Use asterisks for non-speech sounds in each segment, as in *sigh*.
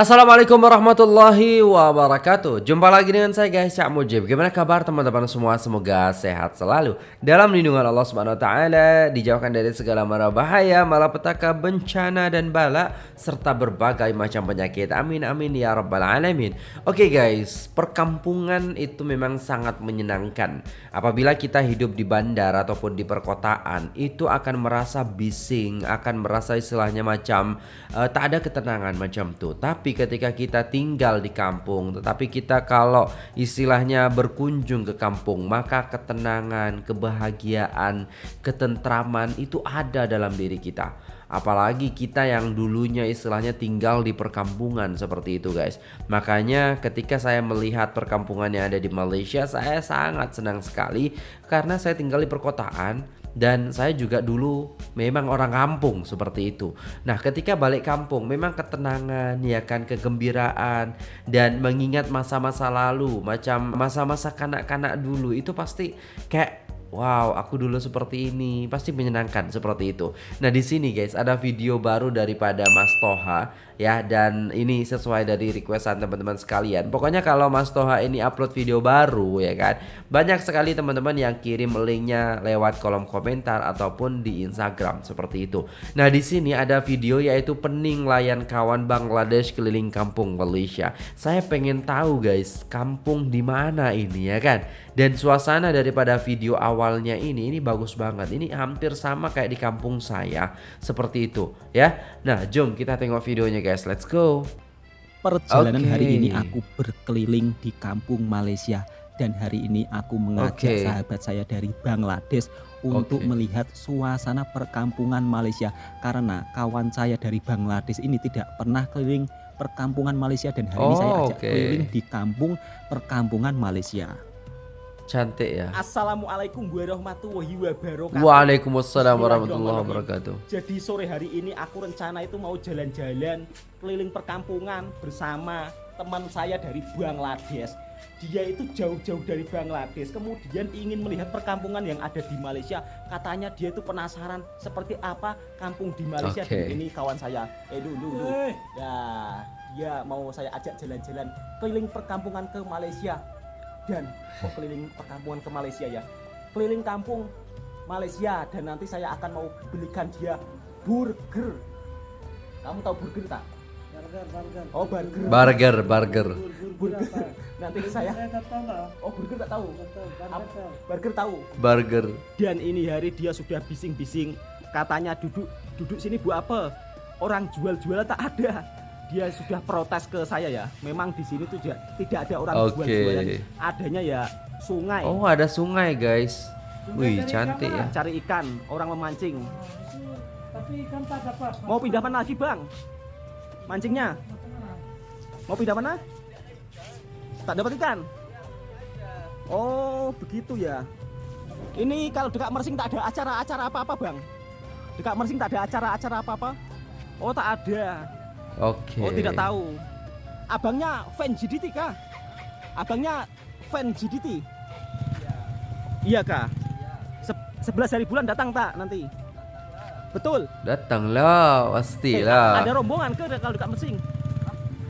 Assalamualaikum warahmatullahi wabarakatuh. Jumpa lagi dengan saya guys Cak Mujib. Gimana kabar teman-teman semua? Semoga sehat selalu. Dalam lindungan Allah subhanahu wa ta'ala Dijauhkan dari segala mara bahaya Malapetaka bencana dan bala Serta berbagai macam penyakit. Amin amin ya rabbal alamin. Oke guys Perkampungan itu memang sangat menyenangkan. Apabila kita hidup di bandar Ataupun di perkotaan Itu akan merasa bising Akan merasa istilahnya macam uh, Tak ada ketenangan macam tuh Tapi tapi ketika kita tinggal di kampung, tetapi kita kalau istilahnya berkunjung ke kampung, maka ketenangan, kebahagiaan, ketentraman itu ada dalam diri kita. Apalagi kita yang dulunya istilahnya tinggal di perkampungan seperti itu guys Makanya ketika saya melihat perkampungan yang ada di Malaysia Saya sangat senang sekali Karena saya tinggal di perkotaan dan saya juga dulu memang orang kampung seperti itu. Nah, ketika balik kampung memang ketenangan ya kan kegembiraan dan mengingat masa-masa lalu macam masa-masa kanak-kanak dulu itu pasti kayak Wow, aku dulu seperti ini, pasti menyenangkan seperti itu. Nah, di sini guys ada video baru daripada Mas Toha ya dan ini sesuai dari requestan teman-teman sekalian. Pokoknya kalau Mas Toha ini upload video baru ya kan, banyak sekali teman-teman yang kirim linknya lewat kolom komentar ataupun di Instagram seperti itu. Nah, di sini ada video yaitu pening layan kawan Bangladesh keliling kampung Malaysia. Saya pengen tahu guys, kampung di mana ini ya kan? Dan suasana daripada video awalnya ini ini bagus banget. Ini hampir sama kayak di kampung saya seperti itu ya. Nah, jom kita tengok videonya guys. Let's go. Perjalanan okay. hari ini aku berkeliling di kampung Malaysia dan hari ini aku mengajak okay. sahabat saya dari Bangladesh untuk okay. melihat suasana perkampungan Malaysia karena kawan saya dari Bangladesh ini tidak pernah keliling perkampungan Malaysia dan hari oh, ini saya ajak okay. keliling di kampung perkampungan Malaysia. Cantik ya. Assalamualaikum warahmatullahi wabarakatuh. Waalaikumsalam warahmatullahi wabarakatuh. Jadi sore hari ini aku rencana itu mau jalan-jalan keliling perkampungan bersama teman saya dari Bangladesh. Dia itu jauh-jauh dari Bangladesh, kemudian ingin melihat perkampungan yang ada di Malaysia. Katanya dia itu penasaran seperti apa kampung di Malaysia. Okay. Ini kawan saya. Eh dulu dulu. Ya, dia mau saya ajak jalan-jalan keliling perkampungan ke Malaysia dan keliling perkampungan ke Malaysia ya. Keliling kampung Malaysia dan nanti saya akan mau belikan dia burger. Kamu tahu burger tak? Burger burger. Oh burger. Burger burger. Burger. Nanti saya oh burger tak tahu? Burger tahu burger dan ini hari dia sudah bising-bising. Katanya duduk duduk sini buat apa? Orang jual-jual tak ada dia sudah protes ke saya ya. Memang di sini tuh tidak ada orang okay. jual-jualan. Adanya ya sungai. Oh, ada sungai, guys. Wih, cantik ya. Cari ikan, orang memancing. Tapi ikan tak dapat. Mau pindah mana lagi, Bang? Mancingnya? Mau pindah mana? Tak dapat ikan. Oh, begitu ya. Ini kalau dekat Mersing tak ada acara-acara apa-apa, Bang? Dekat Mersing tak ada acara-acara apa-apa? Oh, tak ada. Oke. Okay. Oh tidak tahu. Abangnya fan GDT kah? Abangnya fan GDT? Iya. Iya kah? Iya. Se hari bulan datang tak nanti? Betul. Datang lah, pasti eh, lah. ada rombongan ke kalau dekat Mesing?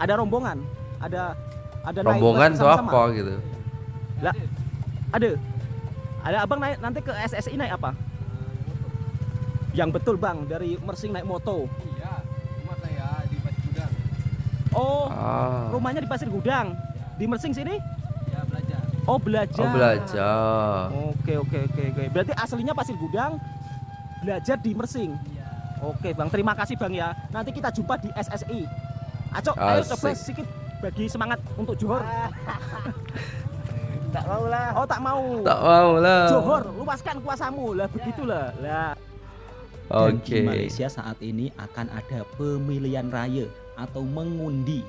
Ada rombongan. Ada ada rombongan tuh apa gitu? Lah, ada. Ada abang naik nanti ke SSI naik apa? Yang betul bang dari Mersing naik moto. Oh, ah. rumahnya di Pasir Gudang. Di Mersing sini? Ya, belajar. Oh, belajar. Oh, belajar. Oke, oke, oke, oke. Berarti aslinya Pasir Gudang, belajar di Mersing. Ya. Oke, Bang. Terima kasih, Bang ya. Nanti kita jumpa di SSI. Acok, ayo coba sedikit bagi semangat untuk Johor. *laughs* tak mau lah. Oh, tak mau. Tak mau lah. Johor, luaskan kuasamu lah, begitulah. Lah. Oke. Okay. di Malaysia saat ini akan ada pemilihan raya atau mengundi.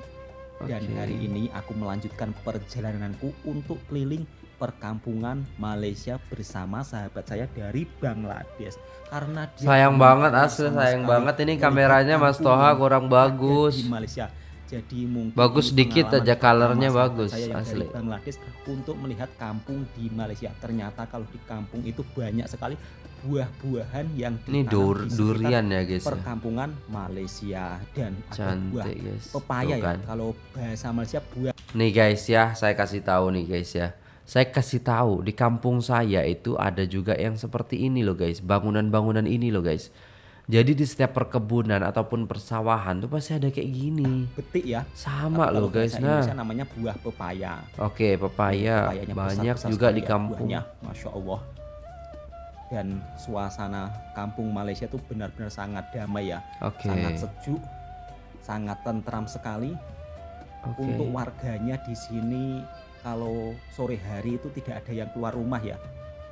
Okay. Dan hari ini aku melanjutkan perjalananku untuk keliling perkampungan Malaysia bersama sahabat saya dari Bangladesh karena dia sayang banget asli sayang banget ini kameranya Mas Toha kurang bagus di Malaysia Jadi mungkin bagus ini dikit pengalaman aja colornya sahabat bagus saya yang asli. dari Bangladesh untuk melihat kampung di Malaysia. Ternyata kalau di kampung itu banyak sekali buah-buahan yang Ini dur di durian ya guys. ya. perkampungan Malaysia dan ada buah Cantik guys. pepaya Tuh ya. kan. Kalau bahasa Malaysia buah Nih guys ya, saya kasih tahu nih guys ya. Saya kasih tahu di kampung saya itu ada juga yang seperti ini loh guys, bangunan-bangunan ini loh guys. Jadi di setiap perkebunan ataupun persawahan tuh pasti ada kayak gini. betik ya. Sama loh guys. Nah, Indonesia namanya buah pepaya. oke pepaya Pepayanya banyak besar-besar juga sekali di ya kampung. buahnya, Masya Allah. Dan suasana kampung Malaysia tuh benar-benar sangat damai ya. Oke. Sangat sejuk, sangat tentram sekali. Oke. Untuk warganya di sini kalau sore hari itu tidak ada yang keluar rumah ya.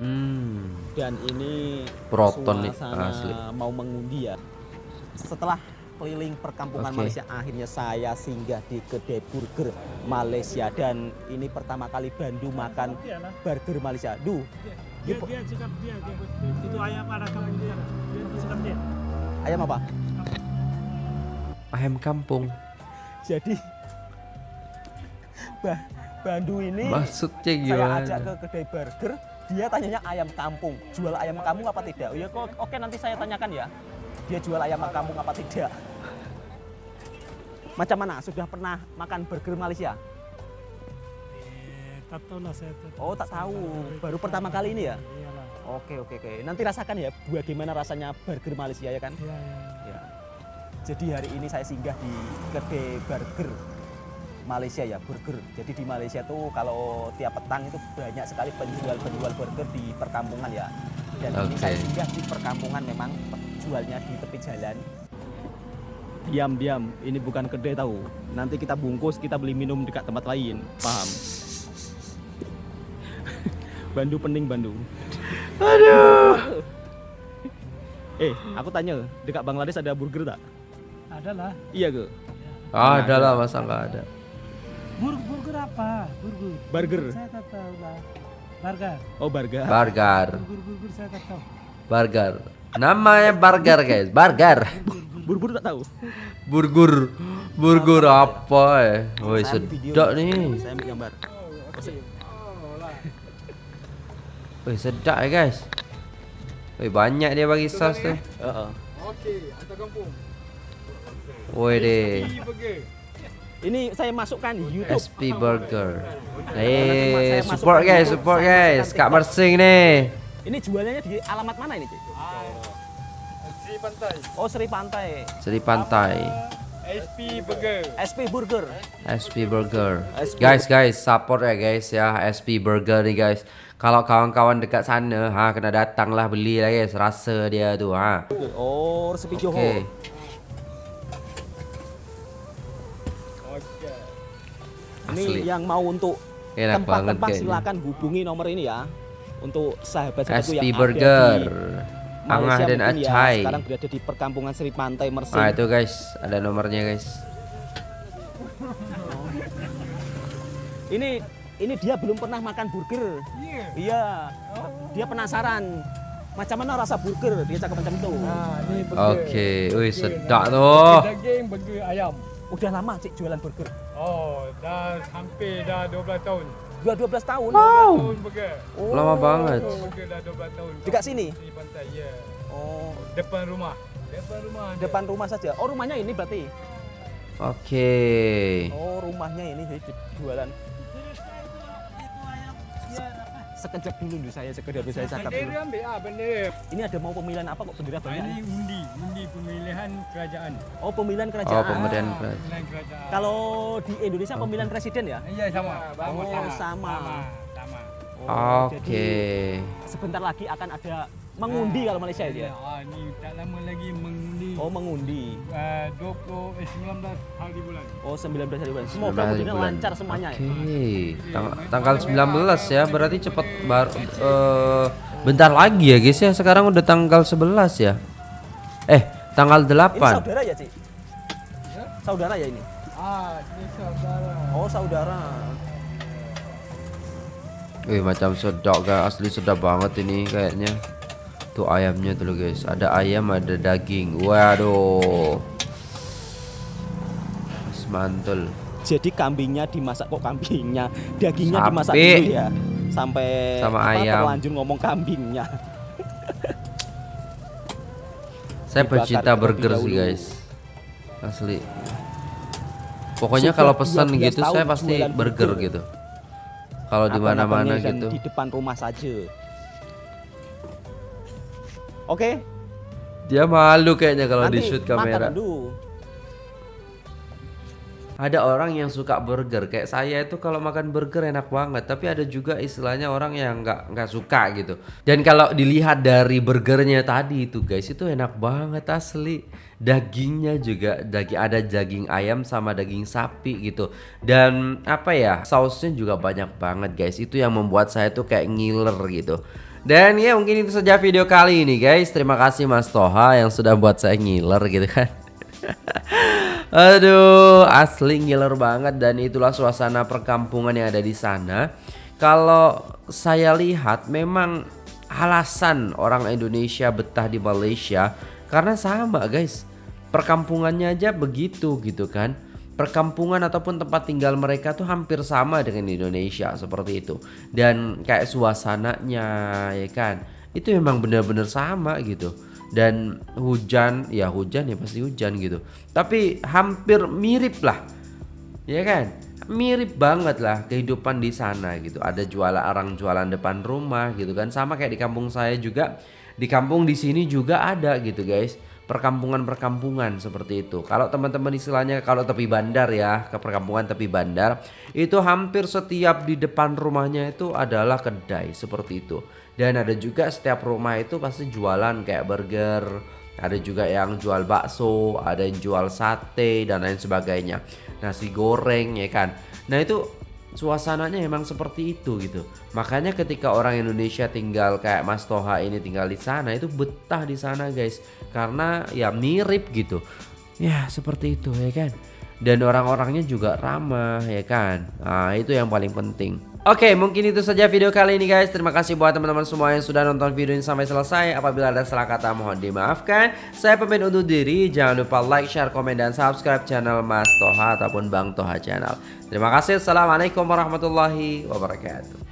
Hmm. Dan ini Proton nih, suasana asli. mau mengundi ya. Setelah keliling perkampungan Oke. Malaysia, akhirnya saya singgah di kedai burger Malaysia dan ini pertama kali Bandu makan burger Malaysia. Duh, Dia, dia dia, dia. Itu ayam ada dia. Dia ayam apa? Ayam kampung. Jadi bah, Bandu ini Maksudnya saya gimana? ajak ke kedai burger, dia tanyanya ayam kampung. Jual ayam kampung apa tidak? Oh ya kok oke nanti saya tanyakan ya. Dia jual ayam kampung apa tidak? Macam mana? Sudah pernah makan burger Malaysia? Eh, tak tahu lah saya. Tak Oh tak tahu, baru pertama kali ini ya? Iyalah. Oke oke oke. Nanti rasakan ya bagaimana rasanya burger Malaysia ya kan? Iya, iya. Ya. Jadi hari ini saya singgah di kedai burger Malaysia ya burger. Jadi di Malaysia tuh kalau tiap petang itu banyak sekali penjual-penjual burger di perkampungan ya. Dan ini Oke. saya singgah di perkampungan memang jualnya di tepi jalan. Diam diam, ini bukan kedai tahu. Nanti kita bungkus, kita beli minum dekat tempat lain. Paham? *laughs* Bandu pening Bandu. Aduh. *laughs* eh, aku tanya, dekat Bangladesh ada burger tak? Ada lah. Iya ke? Ah, ada lah masa nggak ada. Burger, burger apa? Burger. Burger. Saya tak tahu lah. Burger. Oh, burger. Burger, Burger, burger saya tak tahu. burger. Namanya burger guys, burger. Burger tak tahu. Burger, burger apa ya? Woi sedap nih. Saya ambil gambar. Woi sedap ya guys. Woi banyak dia bagi sos tuh. Heeh. Woi deh. Ini saya masukkan di YouTube. SP Burger. Eh, masuk support guys, support guys. Kak. Mersing nih. Ini jualannya di alamat mana ini, Cik? Sri Pantai. Oh, Seri Pantai. Seri Pantai. SP Burger. SP Burger. SP Burger. SP. Guys, guys, support ya guys ya SP Burger nih guys. Kalau kawan-kawan dekat sana, ha kena datang lah beli lah guys. Rasa dia tu, ha. Oh, Resepi Johor. Oke. Ini Asli. yang mau untuk tempat-tempat silakan hubungi nomor ini ya. Untuk sahabat-sahabatku yang Burger. ada di Angah Malaysia dan ya, Acai. sekarang berada di perkampungan Seri Pantai Mersing. Nah itu guys, ada nomornya guys. Ini ini dia belum pernah makan burger. Iya. Iya. Dia penasaran. Macam mana rasa burger? Dia cakap macam itu. Nah, ini burger. Oke, wih sedap tuh. Daging, burger ayam. Udah lama cik jualan burger. Oh, dah hampir dah 12 tahun. Dua 12 tahun. Tahun burger. Oh. Lama banget. Burger dah 12 tahun. Dekat sini? Sri Pantai, ya. Oh, Depan rumah. Depan rumah. ada. depan rumah saja. Oh, rumahnya ini berarti. Oke. Oh, rumahnya ini jadi jualan. Sekejap dulu dulu saya sekedar dulu saya cakap dulu. Ambil ah. Ini ada mau pemilihan apa kok bendera Ah, banyak? Ini undi, undi pemilihan kerajaan. Oh, pemilihan kerajaan. Oh, pemilihan Ah, kerajaan. Pemilihan kerajaan. Kalau di Indonesia pemilihan presiden ya? Iya sama. Oh, sama. Sama. Sama. Oh, Oke. Jadi sebentar lagi akan ada mengundi kalau Malaysia ya. Ah, ni tak lama lagi mengundi. Oh, mengundi. Uh, 20 eh 19 hari bulan. Oh, 19 hari bulan. Semoga bulan. lancar semuanya Oke. ya. Tang- tanggal 19 ya, berarti cepat baru eh, bentar lagi ya guys ya. Sekarang udah tanggal 11 ya. Eh, tanggal Ini 8. saudara ya, Cik? Saudara ya ini? Ah, ini saudara. Oh, saudara. Wih, macam sedap guys, asli sedap banget ini kayaknya. Tuh ayamnya tuh guys. Ada ayam, ada daging. Waduh. mantul. Jadi kambingnya dimasak kok kambingnya, dagingnya Sapi. dimasak dulu ya. Sampai Sama apa, ayam. terlanjur ngomong kambingnya. Saya pecinta burger sih guys. Asli. Pokoknya Sudah kalau pesan 12 gitu saya pasti burger burger. gitu. Kalau di mana-mana gitu. Di depan rumah saja. Oke, Dia malu kayaknya kalau di shoot makan kamera. dulu. Ada orang yang suka burger kayak saya itu kalau makan burger enak banget, tapi ada juga istilahnya orang yang nggak nggak suka gitu. Dan kalau dilihat dari burgernya tadi itu guys itu enak banget asli. Dagingnya juga daging ada daging ayam sama daging sapi gitu. Dan apa ya sausnya juga banyak banget guys. Itu yang membuat saya tuh kayak ngiler gitu. Dan ya mungkin itu saja video kali ini guys. Terima kasih Mas Toha yang sudah buat saya ngiler gitu kan. *laughs* Aduh, asli ngiler banget dan itulah suasana perkampungan yang ada di sana. Kalau saya lihat memang alasan orang Indonesia betah di Malaysia karena sama guys. Perkampungannya aja begitu gitu kan. Perkampungan ataupun tempat tinggal mereka tuh hampir sama dengan Indonesia seperti itu. Dan kayak suasananya ya kan. Itu memang benar-benar sama gitu. Dan hujan ya hujan ya pasti hujan gitu. Tapi hampir mirip lah ya kan? Mirip banget lah kehidupan di sana gitu. Ada jualan orang jualan depan rumah gitu kan. Sama kayak di kampung saya juga. Di kampung di sini juga ada gitu guys perkampungan-perkampungan seperti itu. Kalau teman-teman istilahnya kalau tepi bandar ya ke perkampungan tepi bandar itu hampir setiap di depan rumahnya itu adalah kedai seperti itu. Dan ada juga setiap rumah itu pasti jualan kayak burger ada juga yang jual bakso ada yang jual sate dan lain sebagainya. Nasi goreng ya kan? Nah itu suasananya emang seperti itu gitu. Makanya ketika orang Indonesia tinggal kayak Mas Toha ini tinggal di sana itu betah di sana guys. Karena ya mirip gitu. Ya seperti itu ya kan? Dan orang-orangnya juga ramah ya kan? Nah itu yang paling penting Oke mungkin itu saja video kali ini guys. Terima kasih buat teman-teman semua yang sudah nonton video ini sampai selesai. Apabila ada salah kata mohon dimaafkan. Saya pamit undur diri. Jangan lupa like, share, komen, dan subscribe channel Mas Toha Ataupun Bang Toha channel. Terima kasih. Assalamualaikum warahmatullahi wabarakatuh